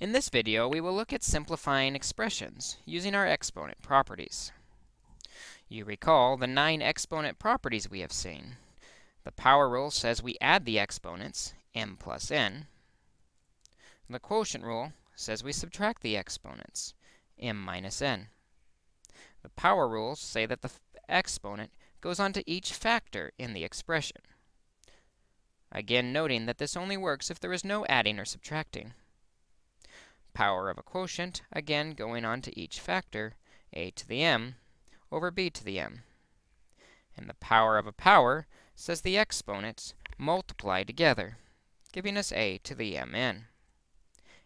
In this video, we will look at simplifying expressions using our exponent properties. You recall the nine exponent properties we have seen. The power rule says we add the exponents, m plus n. The quotient rule says we subtract the exponents, m minus n. The power rules say that the exponent goes onto each factor in the expression. Again, noting that this only works if there is no adding or subtracting power of a quotient, again going on to each factor, a to the m over b to the m. And the power of a power says the exponents multiply together, giving us a to the mn.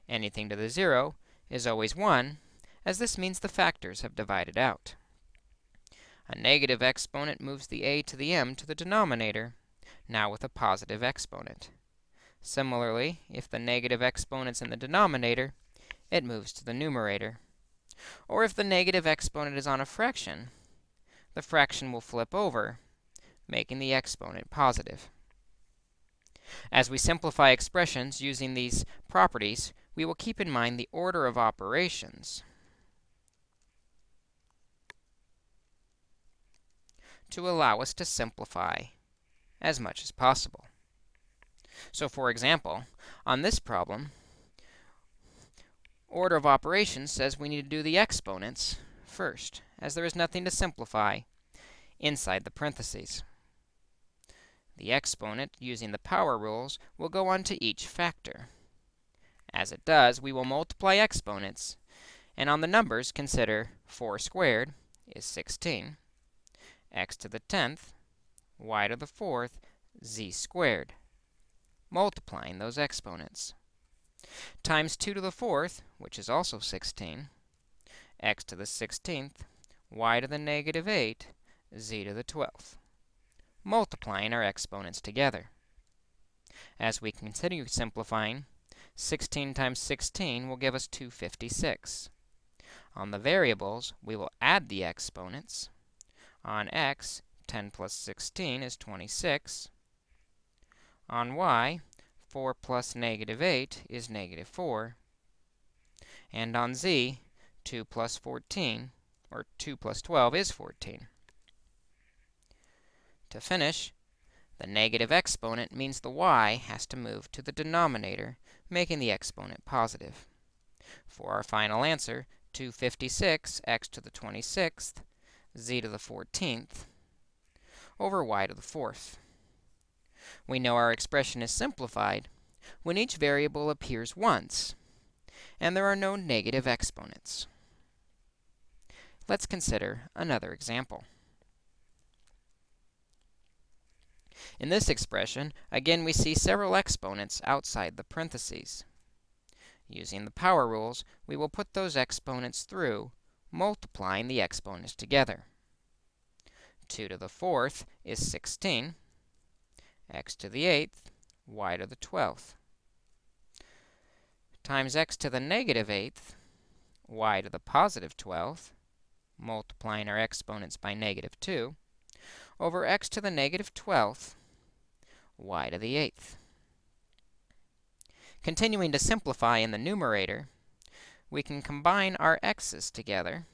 Anything to the 0 is always 1, as this means the factors have divided out. A negative exponent moves the a to the m to the denominator, now with a positive exponent. Similarly, if the negative exponent's in the denominator, it moves to the numerator. Or if the negative exponent is on a fraction, the fraction will flip over, making the exponent positive. As we simplify expressions using these properties, we will keep in mind the order of operations to allow us to simplify as much as possible. So for example, on this problem, order of operations says we need to do the exponents first, as there is nothing to simplify inside the parentheses. The exponent, using the power rules, will go on to each factor. As it does, we will multiply exponents, and on the numbers, consider 4 squared is 16, x to the 10th, y to the 4th, z squared, multiplying those exponents times 2 to the 4th, which is also 16, x to the 16th, y to the negative 8, z to the 12th, multiplying our exponents together. As we continue simplifying, 16 times 16 will give us 256. On the variables, we will add the exponents. On x, 10 plus 16 is 26. On y, 4 plus negative 8 is negative 4. And on z, 2 plus 14, or 2 plus 12 is 14. To finish, the negative exponent means the y has to move to the denominator, making the exponent positive. For our final answer, 256 x to the 26th, z to the 14th, over y to the 4th. We know our expression is simplified when each variable appears once, and there are no negative exponents. Let's consider another example. In this expression, again, we see several exponents outside the parentheses. Using the power rules, we will put those exponents through, multiplying the exponents together. 2 to the 4th is 16 x to the 8th, y to the 12th, times x to the negative 8th, y to the positive 12th, multiplying our exponents by negative 2, over x to the negative 12th, y to the 8th. Continuing to simplify in the numerator, we can combine our x's together,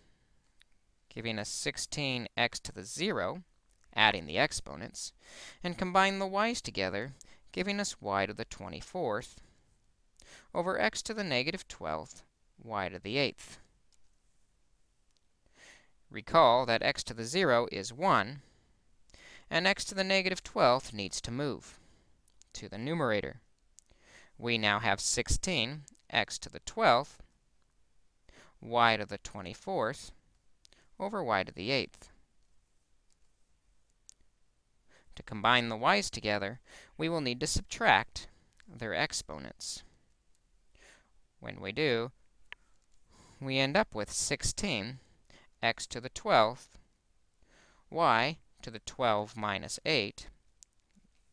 giving us 16x to the 0, adding the exponents, and combine the y's together, giving us y to the 24th over x to the negative 12th, y to the 8th. Recall that x to the 0 is 1, and x to the negative 12th needs to move to the numerator. We now have 16 x to the 12th, y to the 24th, over y to the 8th. To combine the y's together, we will need to subtract their exponents. When we do, we end up with 16 x to the 12th, y to the 12 minus 8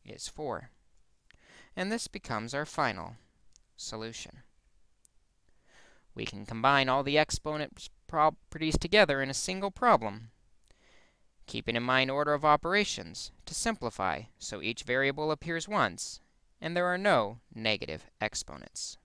is 4. And this becomes our final solution. We can combine all the exponent properties together in a single problem keeping in mind order of operations to simplify so each variable appears once and there are no negative exponents.